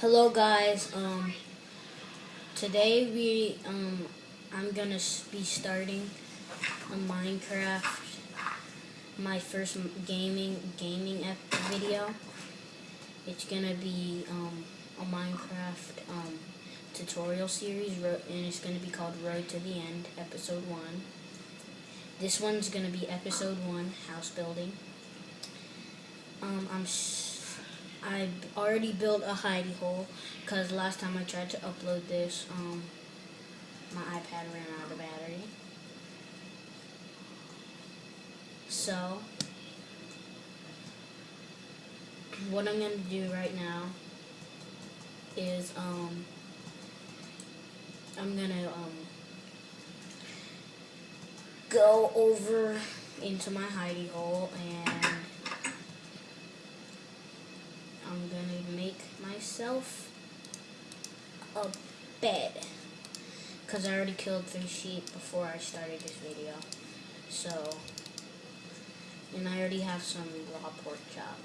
Hello guys, um, today we, um, I'm gonna be starting a Minecraft, my first gaming, gaming video. It's gonna be, um, a Minecraft, um, tutorial series, and it's gonna be called Road to the End, episode one. This one's gonna be episode one, house building. Um, I'm, I already built a hidey hole because last time I tried to upload this, um, my iPad ran out of battery. So, what I'm gonna do right now is, um, I'm gonna, um, go over into my hidey hole and I'm gonna make myself a bed. Because I already killed three sheep before I started this video. So and I already have some raw pork chop.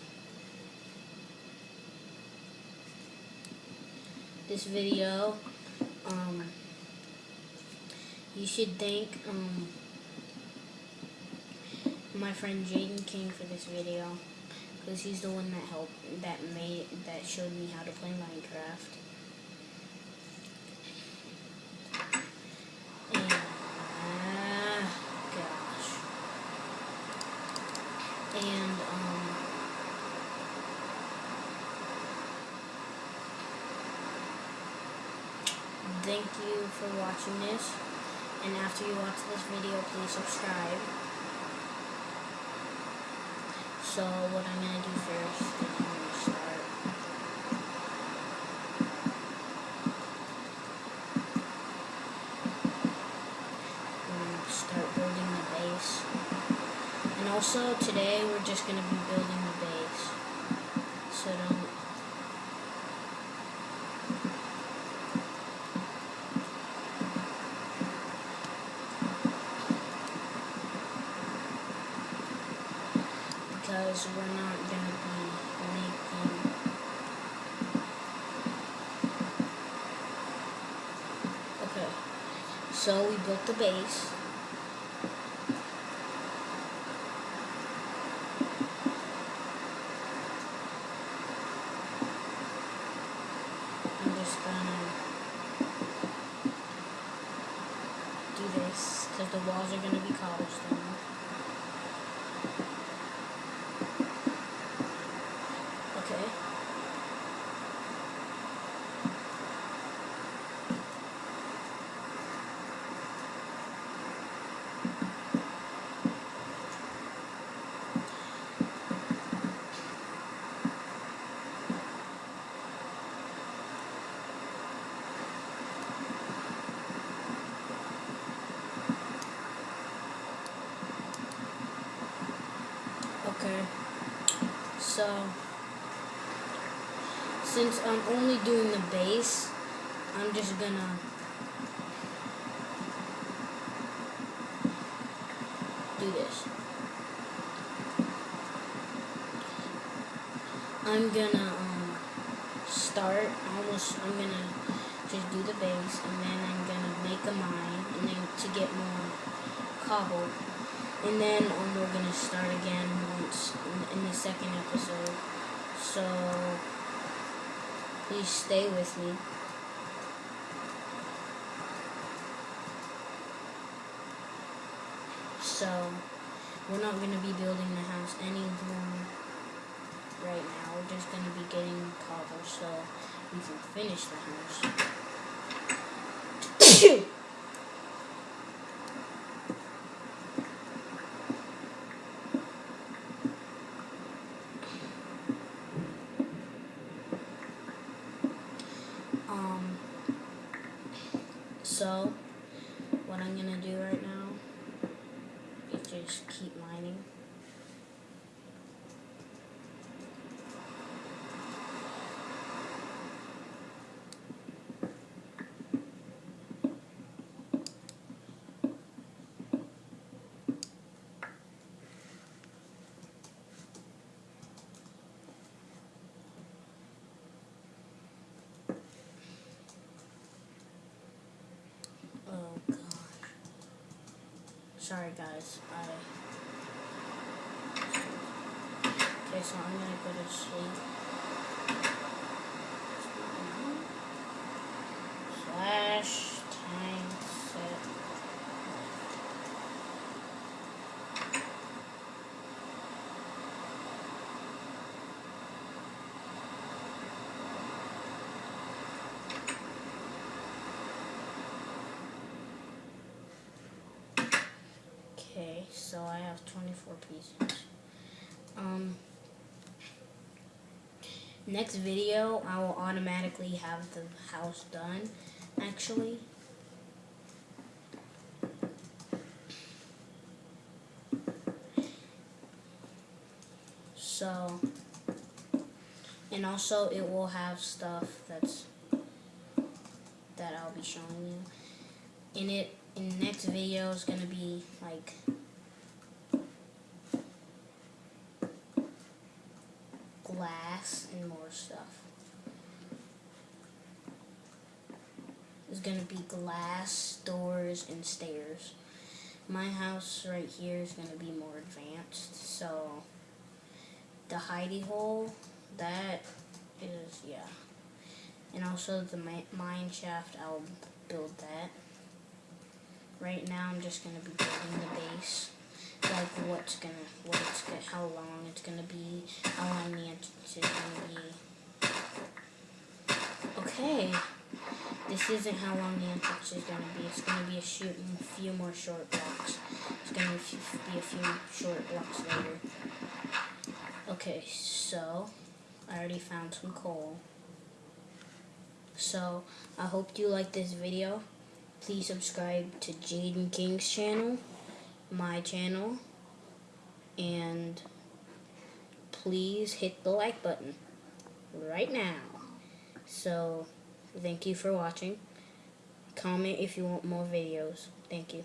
This video um you should thank um my friend Jaden King for this video because he's the one that helped that made that showed me how to play Minecraft. And ah, gosh. And um thank you for watching this. And after you watch this video, please subscribe. So what I'm gonna do first is I'm gonna start. I'm gonna start building the base. And also today we're just gonna be building the base. So don't because we're not gonna be making Okay. So we built the base. I'm just gonna do this because the walls are gonna be cobblestone. Okay. Okay. So, since I'm only doing the base, I'm just gonna do this. I'm gonna um, start almost, I'm gonna just do the base and then I'm gonna make a mine and then to get more cobble. And then um, we're gonna start again once in, in the second episode. So please stay with me. So we're not gonna be building the house anymore right now. We're just gonna be getting cobble so we can finish the house. Um, so, what I'm gonna do right now is just keep mining. Sorry guys. I Okay, so I'm gonna go to sleep. Slash time set. Okay, so I have 24 pieces. Um, next video, I will automatically have the house done, actually. So, and also it will have stuff that's, that I'll be showing you. In it, in next video is gonna be like glass and more stuff. There's gonna be glass, doors, and stairs. My house right here is gonna be more advanced, so the hidey hole, that is, yeah. And also the mine shaft, I'll build that. Right now I'm just gonna be building the base like what's gonna, what it's gonna, how long it's gonna be, Okay, this isn't how long the entrance is gonna be. It's gonna be a few more short blocks. It's gonna be a few short blocks later. Okay, so I already found some coal. So I hope you like this video. Please subscribe to Jaden King's channel my channel and please hit the like button right now. So, thank you for watching. Comment if you want more videos. Thank you.